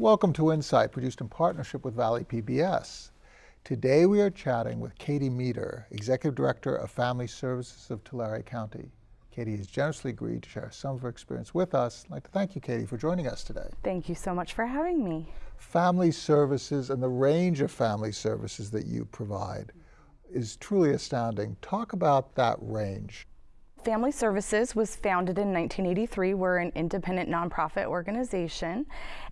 Welcome to Insight, produced in partnership with Valley PBS. Today we are chatting with Katie Meador, Executive Director of Family Services of Tulare County. Katie has generously agreed to share some of her experience with us. I'd like to thank you, Katie, for joining us today. Thank you so much for having me. Family services and the range of family services that you provide is truly astounding. Talk about that range. Family Services was founded in 1983. We're an independent nonprofit organization,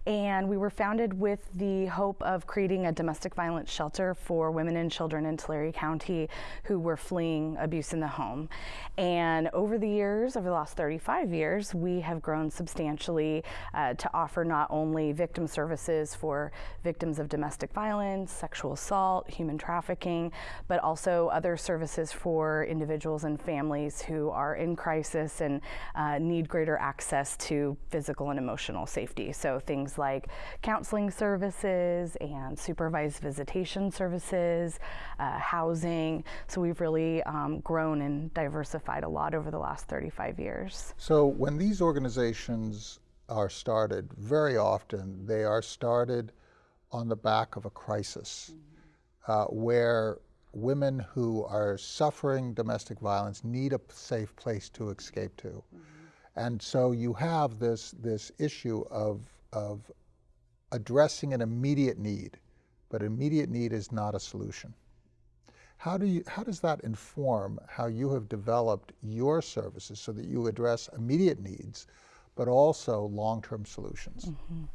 and we were founded with the hope of creating a domestic violence shelter for women and children in Tulare County who were fleeing abuse in the home. And over the years, over the last 35 years, we have grown substantially uh, to offer not only victim services for victims of domestic violence, sexual assault, human trafficking, but also other services for individuals and families who are in crisis and uh, need greater access to physical and emotional safety. So things like counseling services and supervised visitation services, uh, housing. So we've really um, grown and diversified a lot over the last 35 years. So when these organizations are started, very often they are started on the back of a crisis mm -hmm. uh, where women who are suffering domestic violence need a safe place to escape to. Mm -hmm. And so you have this, this issue of, of addressing an immediate need, but immediate need is not a solution. How, do you, how does that inform how you have developed your services so that you address immediate needs, but also long-term solutions? Mm -hmm.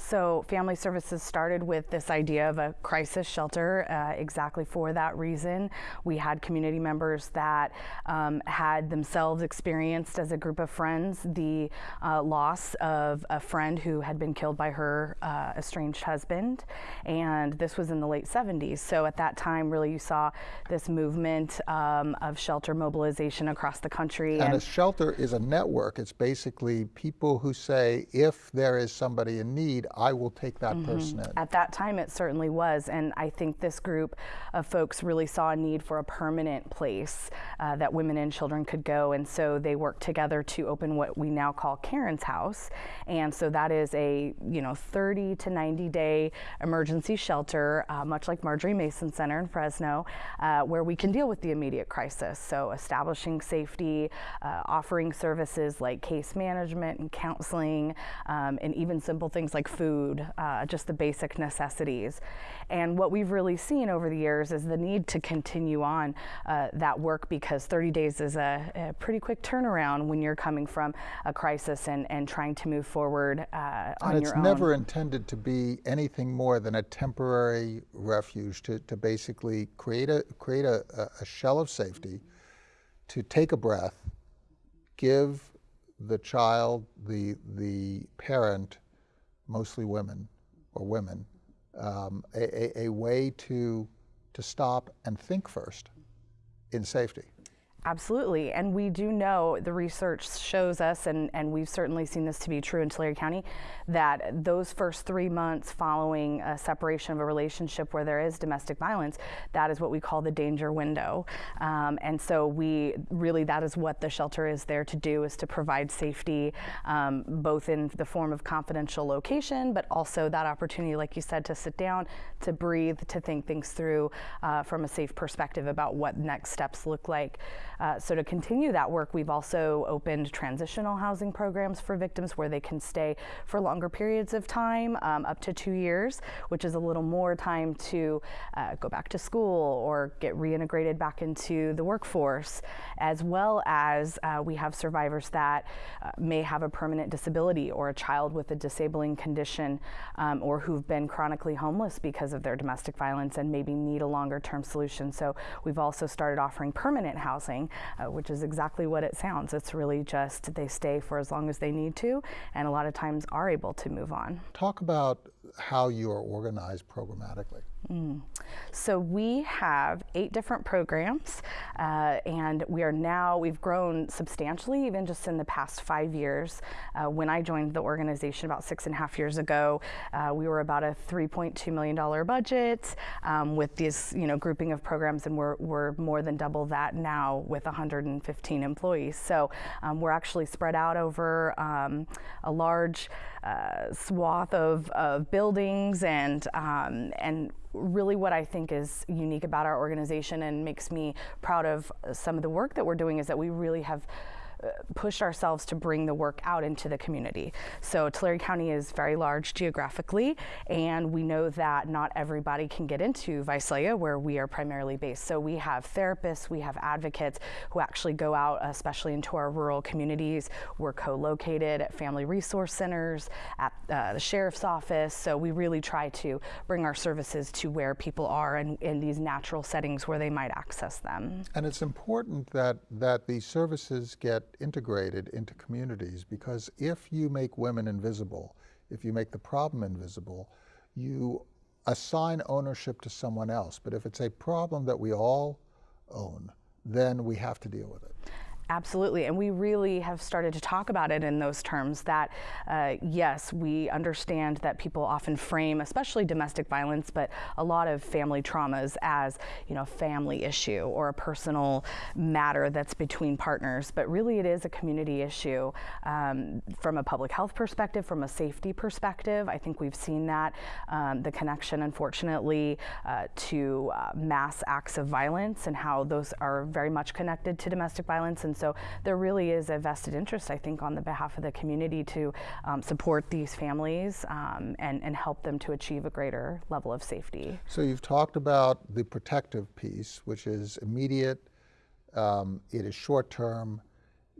So Family Services started with this idea of a crisis shelter uh, exactly for that reason. We had community members that um, had themselves experienced as a group of friends the uh, loss of a friend who had been killed by her uh, estranged husband. And this was in the late 70s. So at that time, really, you saw this movement um, of shelter mobilization across the country. And, and a shelter is a network. It's basically people who say, if there is somebody in need, I will take that mm -hmm. person in. At that time, it certainly was. And I think this group of folks really saw a need for a permanent place uh, that women and children could go. And so they worked together to open what we now call Karen's House. And so that is a, you know, 30 to 90 day emergency shelter, uh, much like Marjorie Mason Center in Fresno, uh, where we can deal with the immediate crisis. So establishing safety, uh, offering services like case management and counseling, um, and even simple things like food, uh, just the basic necessities. And what we've really seen over the years is the need to continue on uh, that work because 30 days is a, a, pretty quick turnaround when you're coming from a crisis and, and trying to move forward uh, on and your own. it's never intended to be anything more than a temporary refuge to, to basically create a create a, a shell of safety, to take a breath, give the child, the the parent, mostly women or women, um, a, a, a way to, to stop and think first in safety. Absolutely, and we do know the research shows us, and, and we've certainly seen this to be true in Tulare County, that those first three months following a separation of a relationship where there is domestic violence, that is what we call the danger window. Um, and so we really, that is what the shelter is there to do, is to provide safety, um, both in the form of confidential location, but also that opportunity, like you said, to sit down, to breathe, to think things through uh, from a safe perspective about what next steps look like. Uh, so to continue that work, we've also opened transitional housing programs for victims where they can stay for longer periods of time, um, up to two years, which is a little more time to uh, go back to school or get reintegrated back into the workforce, as well as uh, we have survivors that uh, may have a permanent disability or a child with a disabling condition um, or who've been chronically homeless because of their domestic violence and maybe need a longer term solution. So we've also started offering permanent housing uh, which is exactly what it sounds. It's really just they stay for as long as they need to, and a lot of times are able to move on. Talk about how you are organized programmatically. Mm. So we have eight different programs, uh, and we are now, we've grown substantially even just in the past five years. Uh, when I joined the organization about six and a half years ago, uh, we were about a $3.2 million budget um, with this you know, grouping of programs, and we're, we're more than double that now with 115 employees. So um, we're actually spread out over um, a large uh, swath of, of buildings and um, and really what I think is unique about our organization and makes me proud of some of the work that we're doing is that we really have pushed ourselves to bring the work out into the community. So Tulare County is very large geographically, and we know that not everybody can get into Visalia, where we are primarily based. So we have therapists, we have advocates who actually go out, especially into our rural communities. We're co-located at family resource centers, at uh, the sheriff's office. So we really try to bring our services to where people are and in these natural settings where they might access them. And it's important that, that these services get integrated into communities because if you make women invisible, if you make the problem invisible, you assign ownership to someone else. But if it's a problem that we all own, then we have to deal with it. Absolutely, and we really have started to talk about it in those terms that, uh, yes, we understand that people often frame, especially domestic violence, but a lot of family traumas as, you know, a family issue or a personal matter that's between partners, but really it is a community issue um, from a public health perspective, from a safety perspective. I think we've seen that, um, the connection, unfortunately, uh, to uh, mass acts of violence and how those are very much connected to domestic violence. And so there really is a vested interest, I think, on the behalf of the community to um, support these families um, and, and help them to achieve a greater level of safety. So you've talked about the protective piece, which is immediate, um, it is short term,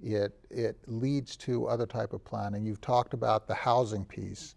it, it leads to other type of planning. You've talked about the housing piece.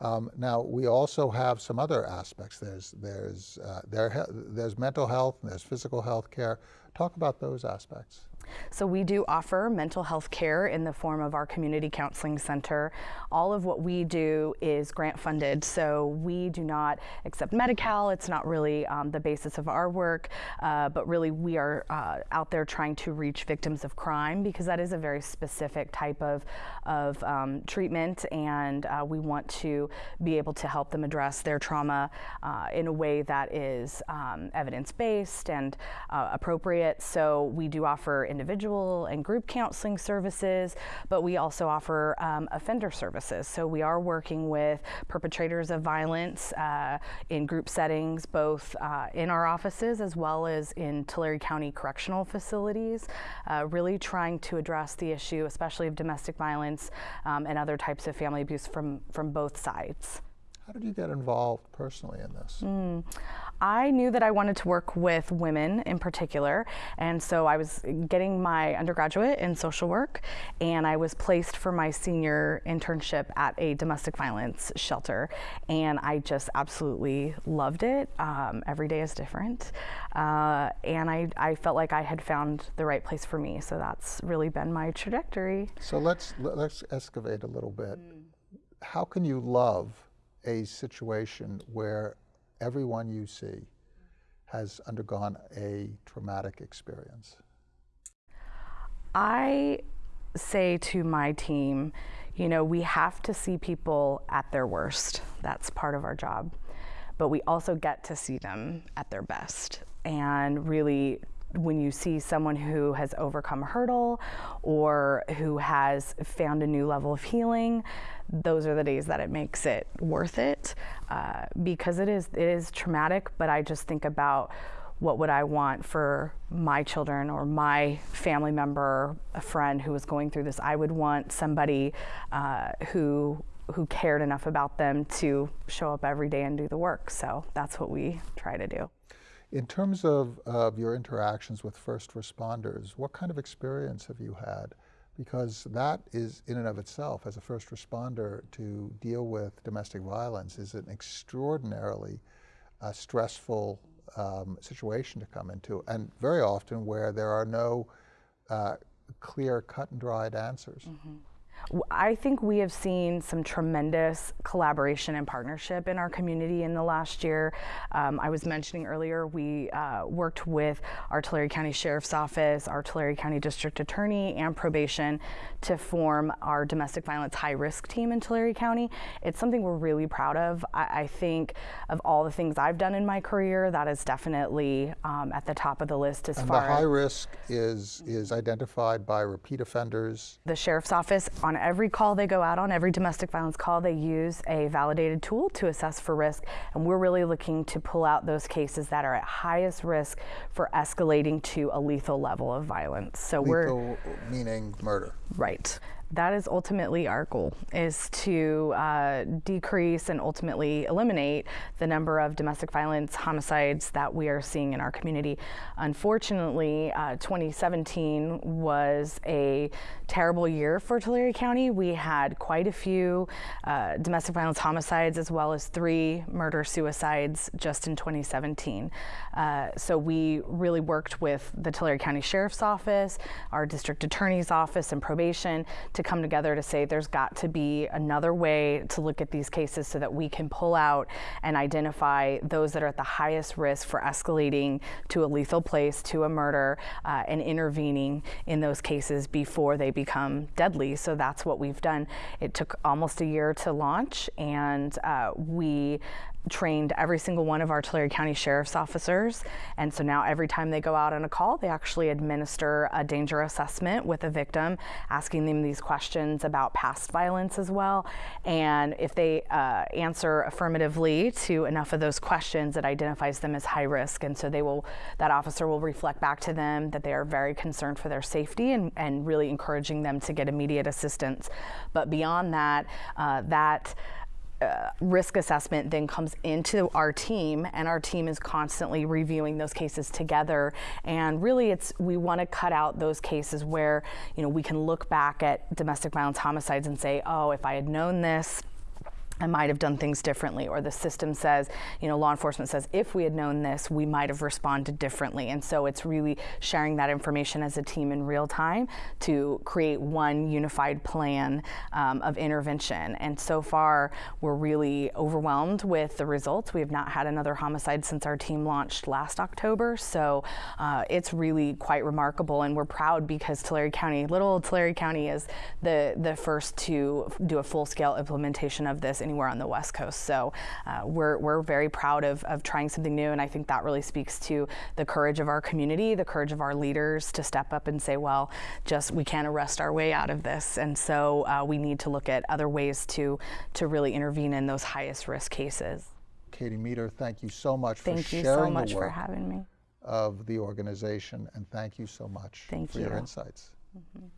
Um, now we also have some other aspects. There's there's uh, there, there's mental health there's physical health care. Talk about those aspects. So we do offer mental health care in the form of our community counseling center. All of what we do is grant funded, so we do not accept Medi-Cal. It's not really um, the basis of our work, uh, but really we are uh, out there trying to reach victims of crime because that is a very specific type of, of um, treatment and uh, we want to be able to help them address their trauma uh, in a way that is um, evidence-based and uh, appropriate. So we do offer individual and group counseling services, but we also offer um, offender services. So we are working with perpetrators of violence uh, in group settings, both uh, in our offices as well as in Tulare County correctional facilities, uh, really trying to address the issue, especially of domestic violence um, and other types of family abuse from, from both sides. How did you get involved personally in this? Mm. I knew that I wanted to work with women in particular, and so I was getting my undergraduate in social work, and I was placed for my senior internship at a domestic violence shelter, and I just absolutely loved it. Um, every day is different, uh, and I, I felt like I had found the right place for me, so that's really been my trajectory. So let's let's excavate a little bit. Mm. How can you love a situation where everyone you see has undergone a traumatic experience? I say to my team, you know, we have to see people at their worst. That's part of our job. But we also get to see them at their best and really when you see someone who has overcome a hurdle or who has found a new level of healing, those are the days that it makes it worth it uh, because it is it is traumatic. But I just think about what would I want for my children or my family member, a friend who was going through this. I would want somebody uh, who who cared enough about them to show up every day and do the work. So that's what we try to do. In terms of, of your interactions with first responders, what kind of experience have you had? Because that is, in and of itself, as a first responder, to deal with domestic violence is an extraordinarily uh, stressful um, situation to come into, and very often where there are no uh, clear, cut and dried answers. Mm -hmm. I think we have seen some tremendous collaboration and partnership in our community in the last year. Um, I was mentioning earlier, we uh, worked with our Tulare County Sheriff's Office, our Tulare County District Attorney, and probation to form our domestic violence high risk team in Tulare County. It's something we're really proud of. I, I think of all the things I've done in my career, that is definitely um, at the top of the list as and far the high risk is, is identified by repeat offenders. The Sheriff's Office on every call they go out on, every domestic violence call, they use a validated tool to assess for risk. And we're really looking to pull out those cases that are at highest risk for escalating to a lethal level of violence. So we're Lethal meaning murder. Right. That is ultimately our goal, is to uh, decrease and ultimately eliminate the number of domestic violence homicides that we are seeing in our community. Unfortunately, uh, 2017 was a terrible year for Tulare County. We had quite a few uh, domestic violence homicides as well as three murder suicides just in 2017. Uh, so we really worked with the Tulare County Sheriff's Office, our district attorney's office, and probation to come together to say there's got to be another way to look at these cases so that we can pull out and identify those that are at the highest risk for escalating to a lethal place, to a murder, uh, and intervening in those cases before they become deadly. So that's what we've done. It took almost a year to launch, and uh, we trained every single one of our Tulare County Sheriff's officers. And so now every time they go out on a call, they actually administer a danger assessment with a victim, asking them these questions about past violence as well. And if they uh, answer affirmatively to enough of those questions, it identifies them as high risk. And so they will, that officer will reflect back to them that they are very concerned for their safety and, and really encouraging them to get immediate assistance. But beyond that, uh, that uh, risk assessment then comes into our team and our team is constantly reviewing those cases together. And really it's we want to cut out those cases where you know we can look back at domestic violence homicides and say oh if i had known this I might have done things differently, or the system says, you know, law enforcement says, if we had known this, we might have responded differently. And so it's really sharing that information as a team in real time to create one unified plan um, of intervention. And so far, we're really overwhelmed with the results. We have not had another homicide since our team launched last October. So uh, it's really quite remarkable. And we're proud because Tulare County, little Tulare County, is the, the first to do a full scale implementation of this anywhere on the West Coast. So uh, we're, we're very proud of, of trying something new. And I think that really speaks to the courage of our community, the courage of our leaders to step up and say, well, just we can't arrest our way out of this. And so uh, we need to look at other ways to, to really intervene in those highest risk cases. Katie Meador, thank you so much Thank for you so much for having me. of the organization, and thank you so much Thank for your you. insights. Mhm.